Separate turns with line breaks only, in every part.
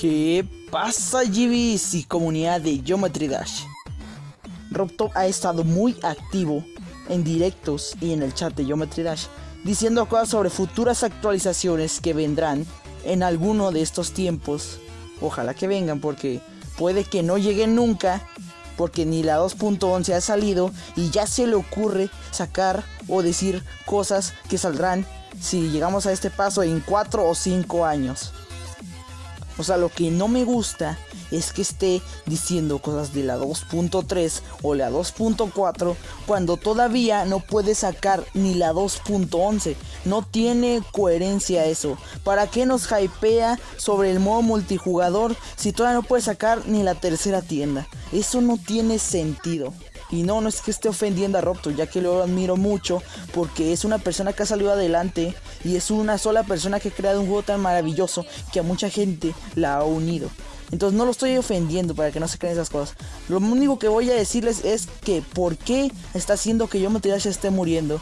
¿Qué pasa GBs y comunidad de Geometry Dash? RobTop ha estado muy activo en directos y en el chat de Geometry Dash diciendo cosas sobre futuras actualizaciones que vendrán en alguno de estos tiempos. Ojalá que vengan porque puede que no lleguen nunca porque ni la 2.11 ha salido y ya se le ocurre sacar o decir cosas que saldrán si llegamos a este paso en 4 o 5 años. O sea, lo que no me gusta es que esté diciendo cosas de la 2.3 o la 2.4 cuando todavía no puede sacar ni la 2.11. No tiene coherencia eso. ¿Para qué nos hypea sobre el modo multijugador si todavía no puede sacar ni la tercera tienda? Eso no tiene sentido. Y no, no es que esté ofendiendo a Robto, ya que lo admiro mucho porque es una persona que ha salido adelante y es una sola persona que ha creado un juego tan maravilloso que a mucha gente la ha unido. Entonces no lo estoy ofendiendo para que no se crean esas cosas. Lo único que voy a decirles es que por qué está haciendo que yo se esté muriendo.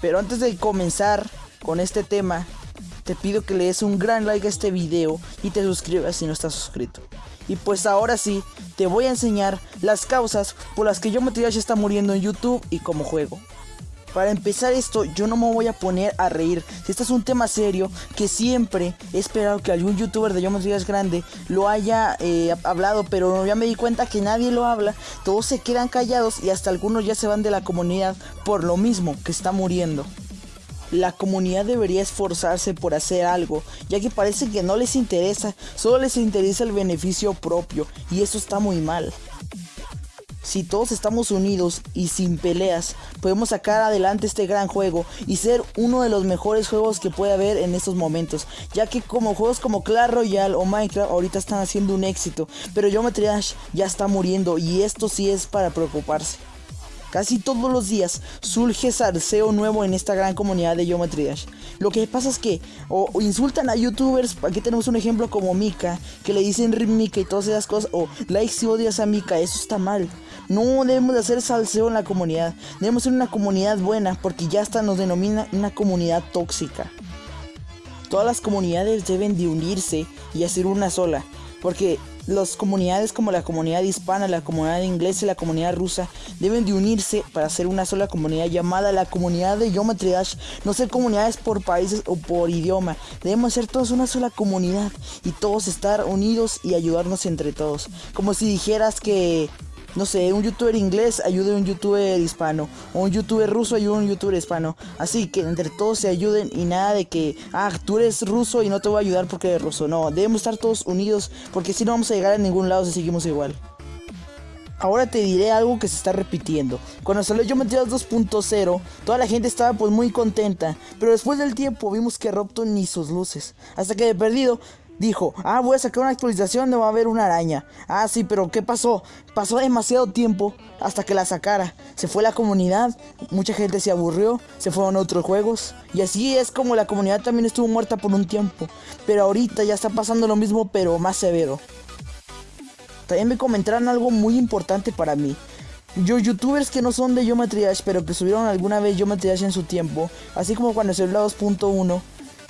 Pero antes de comenzar con este tema, te pido que le des un gran like a este video y te suscribas si no estás suscrito. Y pues ahora sí, te voy a enseñar las causas por las que yo ya está muriendo en YouTube y como juego. Para empezar esto, yo no me voy a poner a reír. Este es un tema serio, que siempre he esperado que algún youtuber de Yo es grande lo haya eh, hablado, pero ya me di cuenta que nadie lo habla. Todos se quedan callados y hasta algunos ya se van de la comunidad por lo mismo que está muriendo. La comunidad debería esforzarse por hacer algo, ya que parece que no les interesa, solo les interesa el beneficio propio, y eso está muy mal. Si todos estamos unidos y sin peleas, podemos sacar adelante este gran juego y ser uno de los mejores juegos que puede haber en estos momentos, ya que como juegos como Clash Royale o Minecraft ahorita están haciendo un éxito, pero Geometry Dash ya está muriendo y esto sí es para preocuparse. Casi todos los días surge salseo nuevo en esta gran comunidad de Geometry Dash. Lo que pasa es que o, insultan a youtubers, aquí tenemos un ejemplo como Mika, que le dicen Mika y todas esas cosas, o likes si odias a Mika, eso está mal. No debemos de hacer salseo en la comunidad, debemos ser una comunidad buena, porque ya hasta nos denomina una comunidad tóxica. Todas las comunidades deben de unirse y hacer una sola, porque las comunidades como la comunidad hispana, la comunidad inglesa y la comunidad rusa deben de unirse para hacer una sola comunidad llamada la comunidad de Geometry. No ser comunidades por países o por idioma. Debemos ser todos una sola comunidad y todos estar unidos y ayudarnos entre todos. Como si dijeras que no sé, un youtuber inglés ayude a un youtuber hispano, o un youtuber ruso ayude a un youtuber hispano. Así que entre todos se ayuden y nada de que, ah, tú eres ruso y no te voy a ayudar porque eres ruso. No, debemos estar todos unidos porque si no vamos a llegar a ningún lado si seguimos igual. Ahora te diré algo que se está repitiendo. Cuando salió Yo 2.0, toda la gente estaba pues muy contenta. Pero después del tiempo vimos que Robto ni sus luces. Hasta que de perdido dijo, ah, voy a sacar una actualización donde va a haber una araña. Ah, sí, pero ¿qué pasó? Pasó demasiado tiempo hasta que la sacara. Se fue la comunidad, mucha gente se aburrió, se fueron a otros juegos. Y así es como la comunidad también estuvo muerta por un tiempo. Pero ahorita ya está pasando lo mismo, pero más severo. También me comentaron algo muy importante para mí. Yo, youtubers que no son de Geometry Dash, pero que subieron alguna vez Geometry Dash en su tiempo, así como cuando se la 2.1,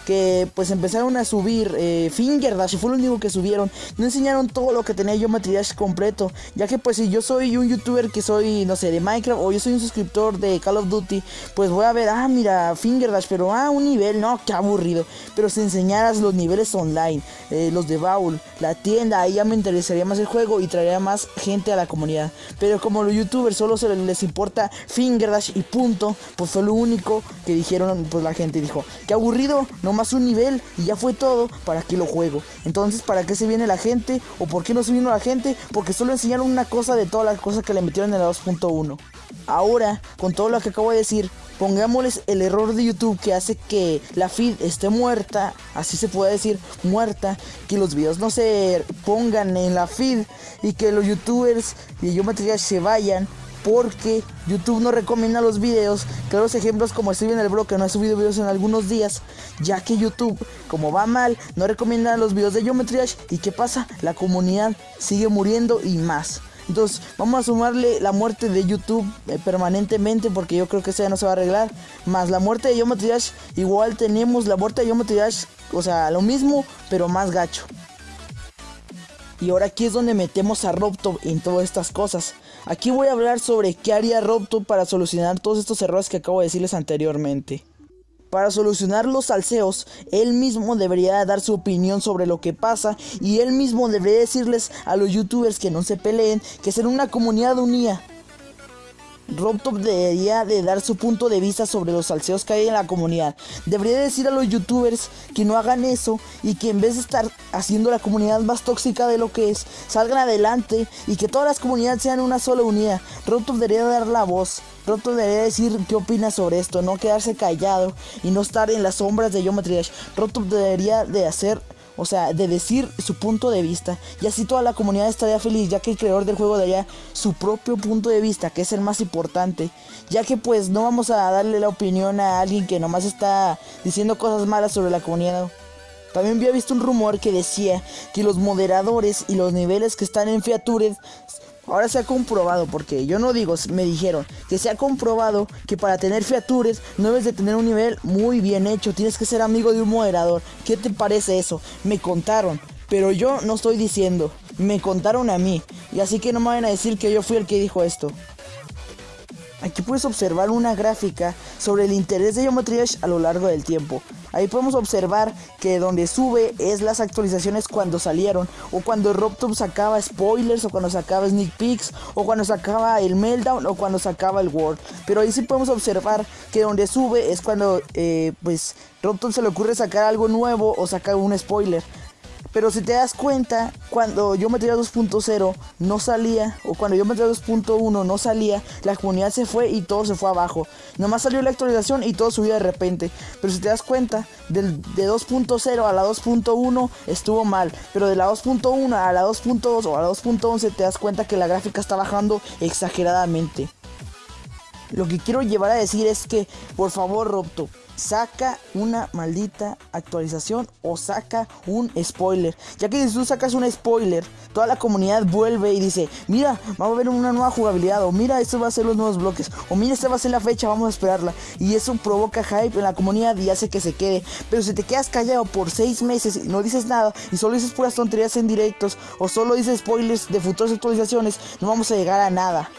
que pues empezaron a subir eh, Finger Dash, fue lo único que subieron. No enseñaron todo lo que tenía yo material completo, ya que pues si yo soy un youtuber que soy, no sé, de Minecraft o yo soy un suscriptor de Call of Duty, pues voy a ver, ah, mira, Finger Dash, pero ah, un nivel, no, qué aburrido. Pero si enseñaras los niveles online, eh, los de Baul, la tienda, ahí ya me interesaría más el juego y traería más gente a la comunidad. Pero como los youtubers solo se les importa Finger Dash y punto, pues fue lo único que dijeron, pues la gente dijo, qué aburrido, no más un nivel y ya fue todo, ¿para qué lo juego? Entonces, ¿para qué se viene la gente? ¿O por qué no se vino la gente? Porque solo enseñaron una cosa de todas las cosas que le metieron en la 2.1. Ahora, con todo lo que acabo de decir, pongámosles el error de YouTube que hace que la feed esté muerta, así se puede decir, muerta, que los videos no se pongan en la feed y que los youtubers y yo material se vayan porque YouTube no recomienda los videos. Claros ejemplos como estoy en el blog que no he subido videos en algunos días, ya que YouTube, como va mal, no recomienda los videos de Geometry Dash. ¿Y qué pasa? La comunidad sigue muriendo y más. Entonces vamos a sumarle la muerte de YouTube eh, permanentemente porque yo creo que eso ya no se va a arreglar. Más la muerte de Geometry Dash, igual tenemos la muerte de Geometry Dash, o sea, lo mismo, pero más gacho. Y ahora aquí es donde metemos a Robtop en todas estas cosas. Aquí voy a hablar sobre qué haría Robtop para solucionar todos estos errores que acabo de decirles anteriormente. Para solucionar los salseos, él mismo debería dar su opinión sobre lo que pasa y él mismo debería decirles a los youtubers que no se peleen que ser una comunidad unida. Robtop debería de dar su punto de vista sobre los salseos que hay en la comunidad. Debería decir a los youtubers que no hagan eso y que en vez de estar haciendo la comunidad más tóxica de lo que es, salgan adelante y que todas las comunidades sean una sola unidad. Robtop debería dar la voz. Robtop debería decir qué opina sobre esto, no quedarse callado y no estar en las sombras de Geometry Dash. Robtop debería de hacer o sea, de decir su punto de vista. Y así toda la comunidad estaría feliz, ya que el creador del juego daría su propio punto de vista, que es el más importante. Ya que pues no vamos a darle la opinión a alguien que nomás está diciendo cosas malas sobre la comunidad. También había visto un rumor que decía que los moderadores y los niveles que están en Featured Ahora se ha comprobado, porque yo no digo, me dijeron que se ha comprobado que para tener features no debes de tener un nivel muy bien hecho, tienes que ser amigo de un moderador. ¿Qué te parece eso? Me contaron, pero yo no estoy diciendo, me contaron a mí, y así que no me vayan a decir que yo fui el que dijo esto. Aquí puedes observar una gráfica sobre el interés de Geometry a lo largo del tiempo. Ahí podemos observar que donde sube es las actualizaciones cuando salieron o cuando Robtop sacaba spoilers o cuando sacaba sneak peeks o cuando sacaba el meltdown o cuando sacaba el world. Pero ahí sí podemos observar que donde sube es cuando eh, pues Robtop se le ocurre sacar algo nuevo o sacar un spoiler. Pero si te das cuenta, cuando yo metía 2.0 no salía, o cuando yo metía 2.1 no salía, la comunidad se fue y todo se fue abajo. Nomás salió la actualización y todo subió de repente. Pero si te das cuenta, del, de 2.0 a la 2.1 estuvo mal. Pero de la 2.1 a la 2.2 o a la 2.11 te das cuenta que la gráfica está bajando exageradamente. Lo que quiero llevar a decir es que, por favor, Robto, saca una maldita actualización o saca un spoiler. Ya que si tú sacas un spoiler, toda la comunidad vuelve y dice, mira, vamos a ver una nueva jugabilidad, o mira, esto va a ser los nuevos bloques, o mira, esta va a ser la fecha, vamos a esperarla. Y eso provoca hype en la comunidad y hace que se quede. Pero si te quedas callado por seis meses y no dices nada, y solo dices puras tonterías en directos, o solo dices spoilers de futuras actualizaciones, no vamos a llegar a nada.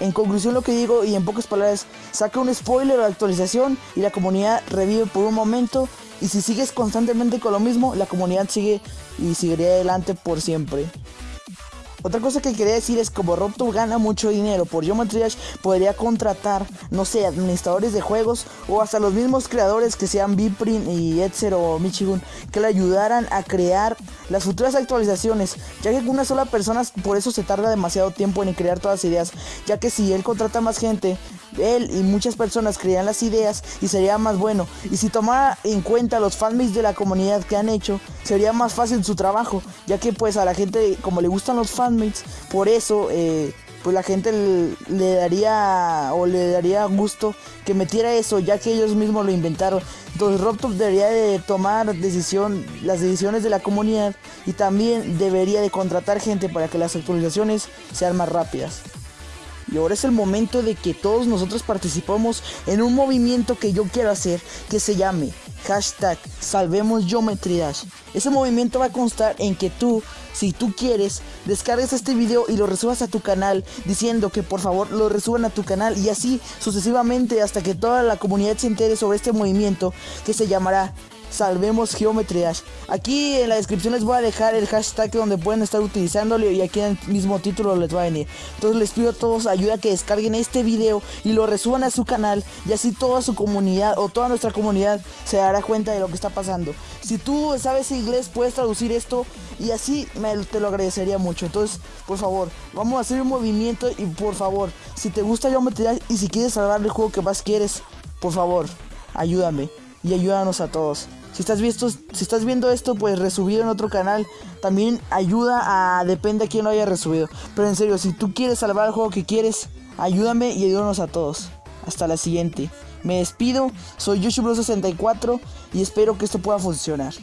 En conclusión lo que digo y en pocas palabras, saca un spoiler o actualización y la comunidad revive por un momento y si sigues constantemente con lo mismo, la comunidad sigue y seguiría adelante por siempre. Otra cosa que quería decir es como Robtop gana mucho dinero por Geometry Dash, podría contratar, no sé, administradores de juegos o hasta los mismos creadores que sean Biprin y Etzer o Michigun que le ayudaran a crear las futuras actualizaciones, ya que una sola persona por eso se tarda demasiado tiempo en crear todas las ideas, ya que si él contrata más gente, él y muchas personas crean las ideas y sería más bueno. Y si tomara en cuenta los fanmates de la comunidad que han hecho, sería más fácil su trabajo, ya que pues a la gente como le gustan los fanmates, por eso eh, pues la gente le, daría o le daría gusto que metiera eso, ya que ellos mismos lo inventaron. Entonces RobTop debería de tomar decisión, las decisiones de la comunidad y también debería de contratar gente para que las actualizaciones sean más rápidas. Y ahora es el momento de que todos nosotros participemos en un movimiento que yo quiero hacer que se llame hashtag Salvemos Geometry. Ese movimiento va a constar en que tú, si tú quieres, descargues este video y lo resubas a tu canal diciendo que por favor lo resuban a tu canal y así sucesivamente hasta que toda la comunidad se entere sobre este movimiento que se llamará salvemos Geometry Dash. Aquí en la descripción les voy a dejar el hashtag donde pueden estar utilizándolo y aquí en el mismo título les va a venir. Entonces les pido a todos ayuda que descarguen este video y lo resuban a su canal y así toda su comunidad o toda nuestra comunidad se dará cuenta de lo que está pasando. Si tú sabes inglés puedes traducir esto y así me, te lo agradecería mucho. Entonces, por favor, vamos a hacer un movimiento y por favor, si te gusta Geometry Dash y si quieres salvar el juego que más quieres, por favor, ayúdame y ayúdanos a todos. Si estás, viendo esto, pues resubir en otro canal también ayuda a... Depende a quién lo haya resubido. Pero en serio, si tú quieres salvar el juego que quieres, ayúdame y ayúdanos a todos. Hasta la siguiente. Me despido, soy YoshiBro64 y espero que esto pueda funcionar.